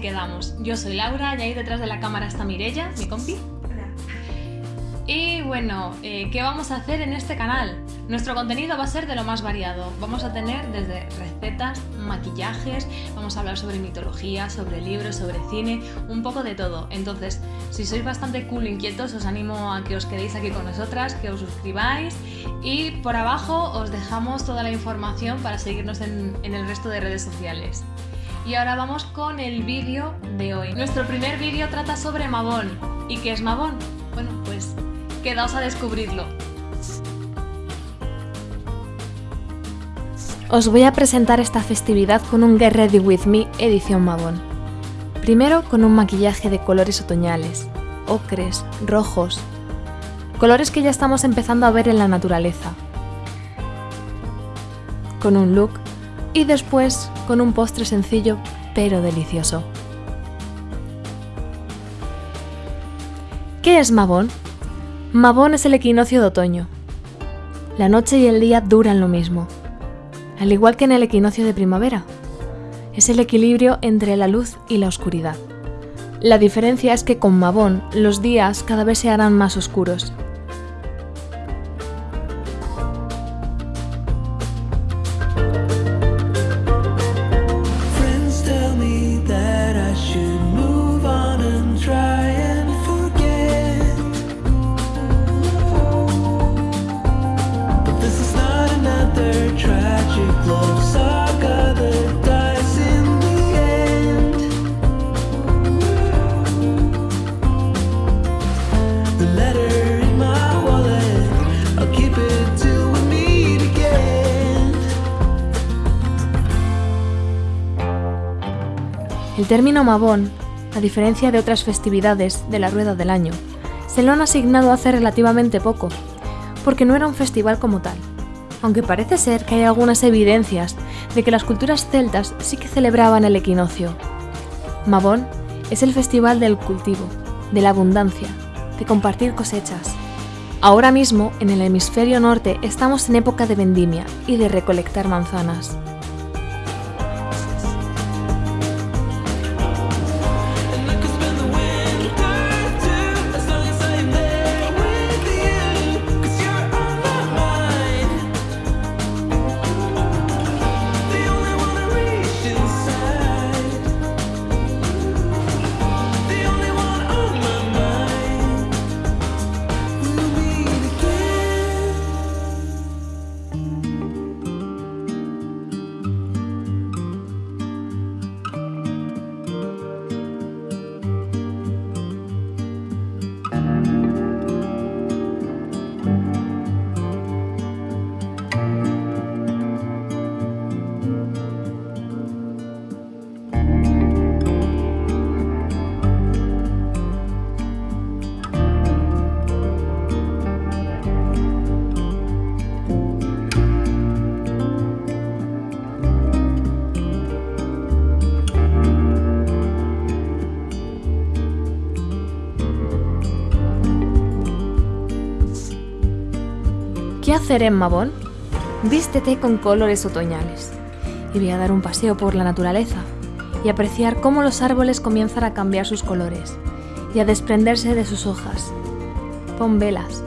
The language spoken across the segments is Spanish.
quedamos. Yo soy Laura y ahí detrás de la cámara está Mirella, mi compi. Y bueno, eh, ¿qué vamos a hacer en este canal? Nuestro contenido va a ser de lo más variado. Vamos a tener desde recetas, maquillajes, vamos a hablar sobre mitología, sobre libros, sobre cine, un poco de todo. Entonces, si sois bastante cool e inquietos, os animo a que os quedéis aquí con nosotras, que os suscribáis y por abajo os dejamos toda la información para seguirnos en, en el resto de redes sociales. Y ahora vamos con el vídeo de hoy. Nuestro primer vídeo trata sobre Mabón. ¿Y qué es Mabón? Bueno, pues quedaos a descubrirlo. Os voy a presentar esta festividad con un Get Ready With Me edición Mabón. Primero con un maquillaje de colores otoñales, ocres, rojos, colores que ya estamos empezando a ver en la naturaleza. Con un look y después con un postre sencillo pero delicioso. ¿Qué es Mabón? Mabón es el equinoccio de otoño. La noche y el día duran lo mismo, al igual que en el equinoccio de primavera. Es el equilibrio entre la luz y la oscuridad. La diferencia es que con Mabón los días cada vez se harán más oscuros El término Mabón, a diferencia de otras festividades de la rueda del año, se lo han asignado hace relativamente poco, porque no era un festival como tal, aunque parece ser que hay algunas evidencias de que las culturas celtas sí que celebraban el equinoccio. Mabón es el festival del cultivo, de la abundancia, de compartir cosechas. Ahora mismo, en el hemisferio norte, estamos en época de vendimia y de recolectar manzanas. Hacer en Mabón? Vístete con colores otoñales y voy a dar un paseo por la naturaleza y apreciar cómo los árboles comienzan a cambiar sus colores y a desprenderse de sus hojas. Pon velas,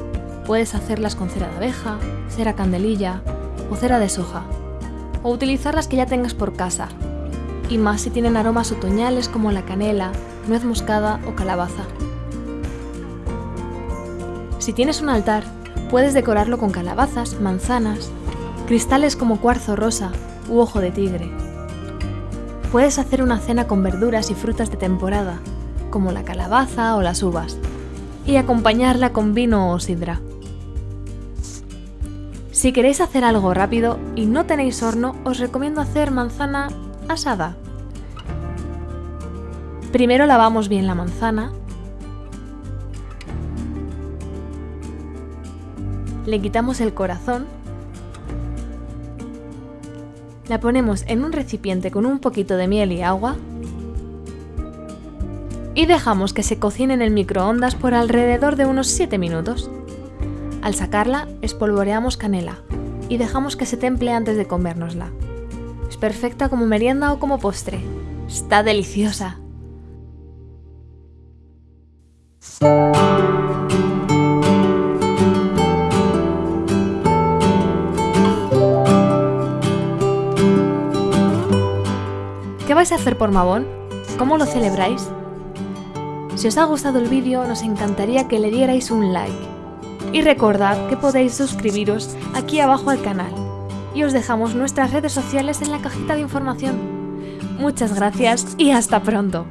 puedes hacerlas con cera de abeja, cera candelilla o cera de soja, o utilizar las que ya tengas por casa, y más si tienen aromas otoñales como la canela, nuez moscada o calabaza. Si tienes un altar, Puedes decorarlo con calabazas, manzanas, cristales como cuarzo rosa u ojo de tigre. Puedes hacer una cena con verduras y frutas de temporada, como la calabaza o las uvas, y acompañarla con vino o sidra. Si queréis hacer algo rápido y no tenéis horno, os recomiendo hacer manzana asada. Primero lavamos bien la manzana le quitamos el corazón, la ponemos en un recipiente con un poquito de miel y agua y dejamos que se cocine en el microondas por alrededor de unos 7 minutos. Al sacarla, espolvoreamos canela y dejamos que se temple antes de comérnosla. Es perfecta como merienda o como postre. Está deliciosa. Por Mabón? ¿Cómo lo celebráis? Si os ha gustado el vídeo, nos encantaría que le dierais un like. Y recordad que podéis suscribiros aquí abajo al canal. Y os dejamos nuestras redes sociales en la cajita de información. Muchas gracias y hasta pronto.